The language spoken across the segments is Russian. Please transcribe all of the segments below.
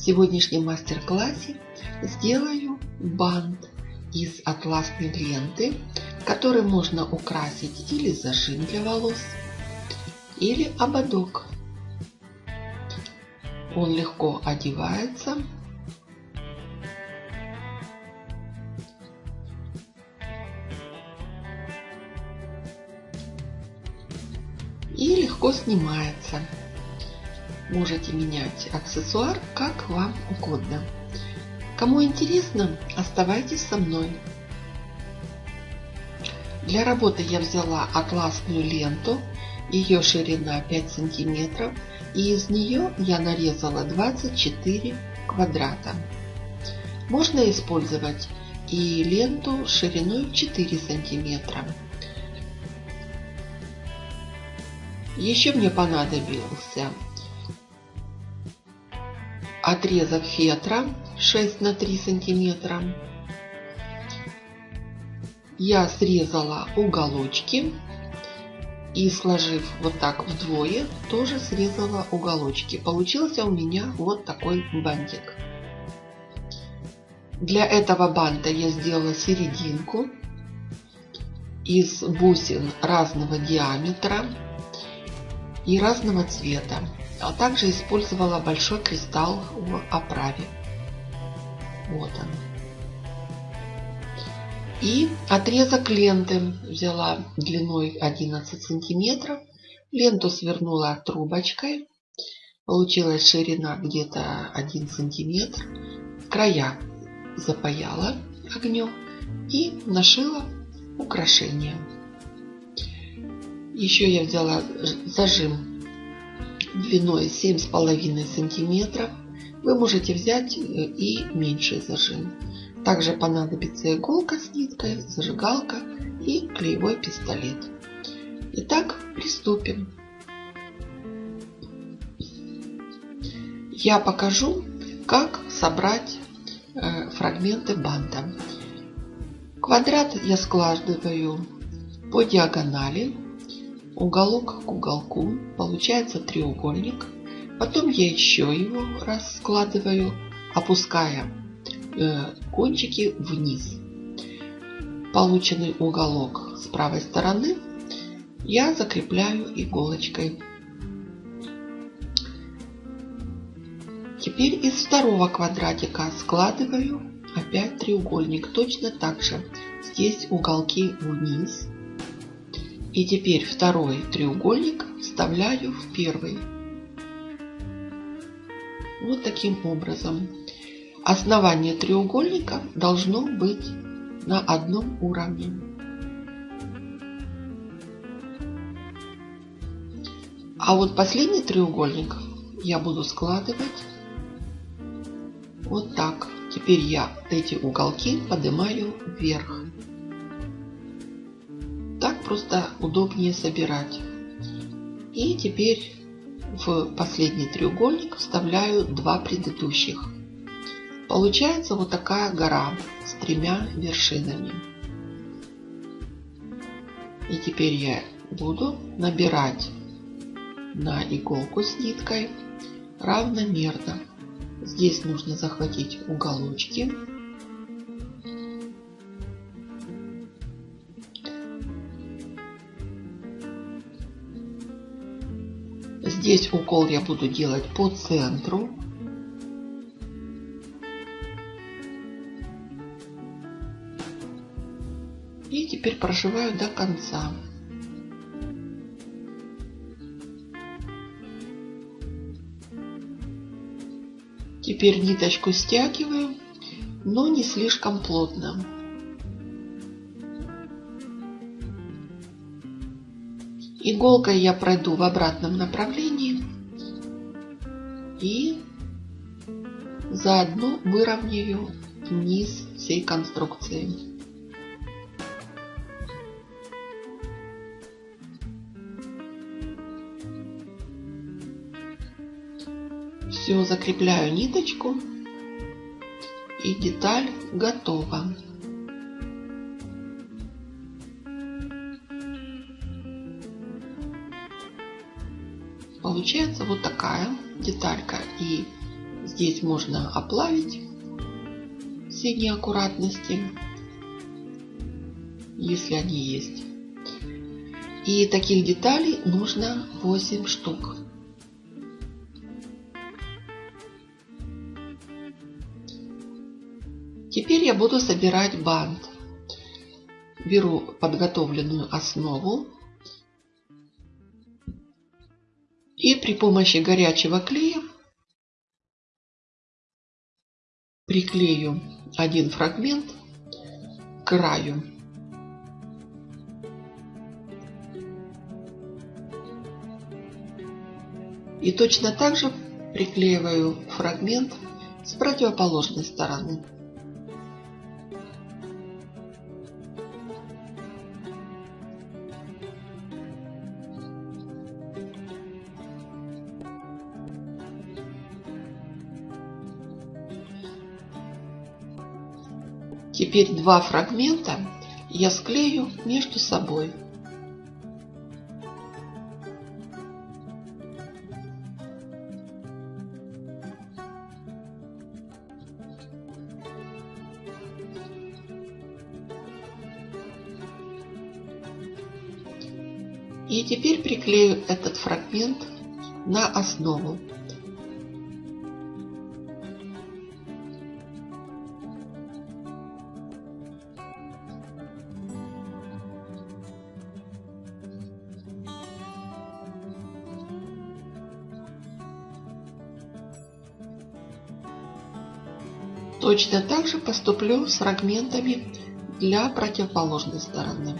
В сегодняшнем мастер-классе сделаю бант из атласной ленты, который можно украсить или зажим для волос, или ободок. Он легко одевается. И легко снимается. Можете менять аксессуар как вам угодно. Кому интересно, оставайтесь со мной. Для работы я взяла атласную ленту, ее ширина 5 сантиметров, и из нее я нарезала 24 квадрата. Можно использовать и ленту шириной 4 сантиметра. Еще мне понадобился отрезок фетра 6 на 3 сантиметра. Я срезала уголочки и сложив вот так вдвое, тоже срезала уголочки. Получился у меня вот такой бантик. Для этого банта я сделала серединку из бусин разного диаметра и разного цвета а также использовала большой кристалл в оправе. Вот он. И отрезок ленты взяла длиной 11 сантиметров. Ленту свернула трубочкой. Получилась ширина где-то 1 сантиметр. Края запаяла огнем и нашила украшение. Еще я взяла зажим длиной 7,5 сантиметров. Вы можете взять э, и меньший зажим. Также понадобится иголка с ниткой, зажигалка и клеевой пистолет. Итак, приступим. Я покажу, как собрать э, фрагменты банта. Квадрат я складываю по диагонали уголок к уголку, получается треугольник. Потом я еще его раскладываю, опуская э, кончики вниз. Полученный уголок с правой стороны я закрепляю иголочкой. Теперь из второго квадратика складываю опять треугольник. Точно так же здесь уголки вниз и теперь второй треугольник вставляю в первый. Вот таким образом. Основание треугольника должно быть на одном уровне. А вот последний треугольник я буду складывать вот так. Теперь я эти уголки поднимаю вверх просто удобнее собирать. И теперь в последний треугольник вставляю два предыдущих. Получается вот такая гора с тремя вершинами. И теперь я буду набирать на иголку с ниткой равномерно. Здесь нужно захватить уголочки Здесь укол я буду делать по центру. И теперь прошиваю до конца. Теперь ниточку стягиваю, но не слишком плотно. Иголкой я пройду в обратном направлении и заодно выровняю низ всей конструкции. Все, закрепляю ниточку и деталь готова. Получается вот такая деталька. И Здесь можно оплавить все неаккуратности, если они есть. И таких деталей нужно 8 штук. Теперь я буду собирать бант. Беру подготовленную основу и при помощи горячего клея приклею один фрагмент к краю. И точно так же приклеиваю фрагмент с противоположной стороны. Теперь два фрагмента я склею между собой. И теперь приклею этот фрагмент на основу. Точно так же поступлю с фрагментами для противоположной стороны.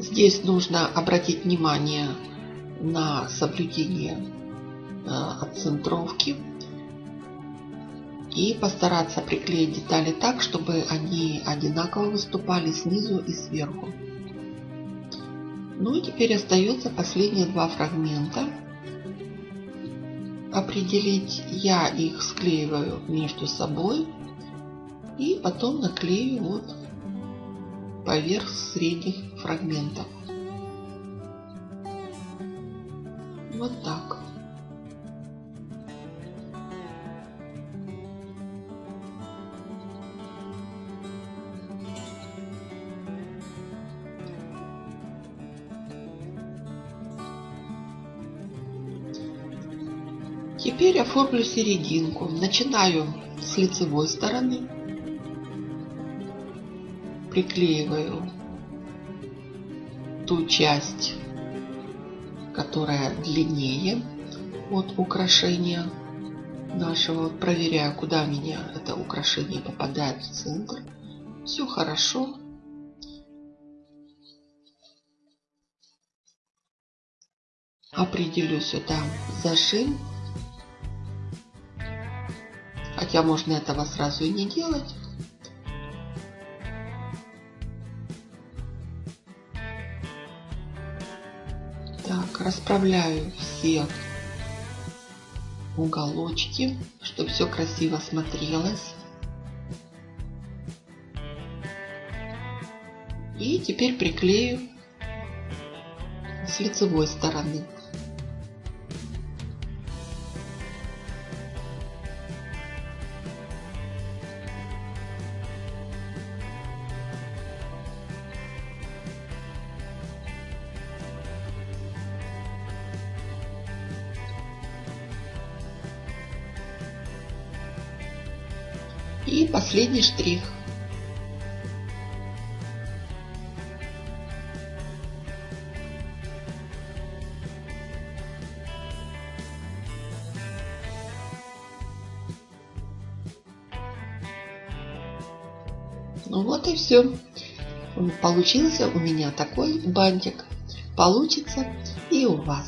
Здесь нужно обратить внимание на соблюдение э, отцентровки и постараться приклеить детали так, чтобы они одинаково выступали снизу и сверху. Ну и теперь остается последние два фрагмента. Определить я их склеиваю между собой и потом наклею вот поверх средних фрагментов. Вот так. Теперь оформлю серединку. Начинаю с лицевой стороны. Приклеиваю ту часть которая длиннее от украшения нашего. Проверяю, куда меня это украшение попадает в центр. Все хорошо. Определю сюда зажим. Хотя можно этого сразу и не делать. Расправляю все уголочки, чтобы все красиво смотрелось. И теперь приклею с лицевой стороны. И последний штрих. Ну вот и все. Получился у меня такой бантик. Получится и у вас.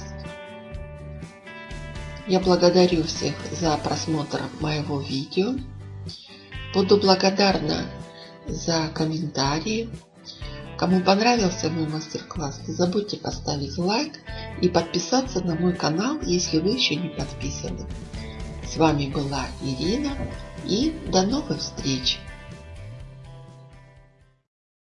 Я благодарю всех за просмотр моего видео. Буду благодарна за комментарии, Кому понравился мой мастер-класс, не забудьте поставить лайк и подписаться на мой канал, если вы еще не подписаны. С вами была Ирина и до новых встреч!